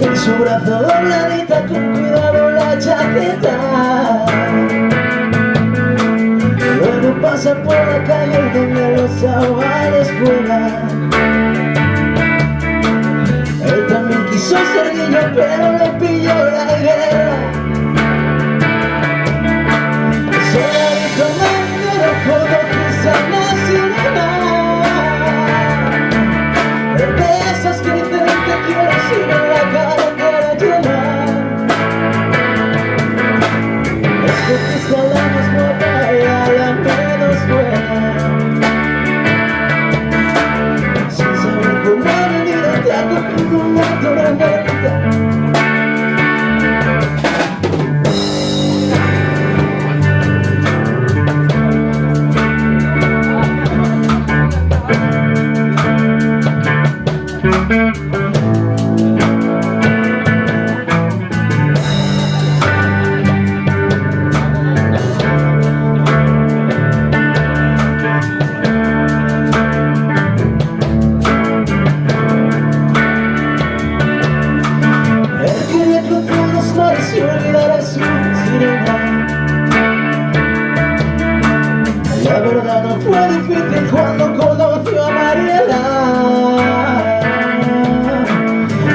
En su brazo dobladita con cuidado la chaqueta. Luego pasa por la calle donde los avales juegan Él también quiso ser niño pero le pilló la guerra Escogiste a la más No fue difícil cuando conoció a Mariela.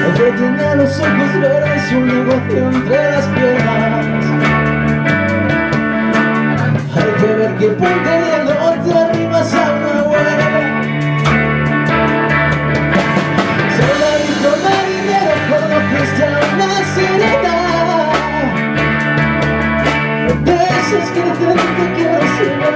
Ella tenía los ojos verdes y un negocio entre las piernas. Hay que ver qué puntería no te arrimas a una buena. Dijo marinero conociste a una sirena De que que quiero sin la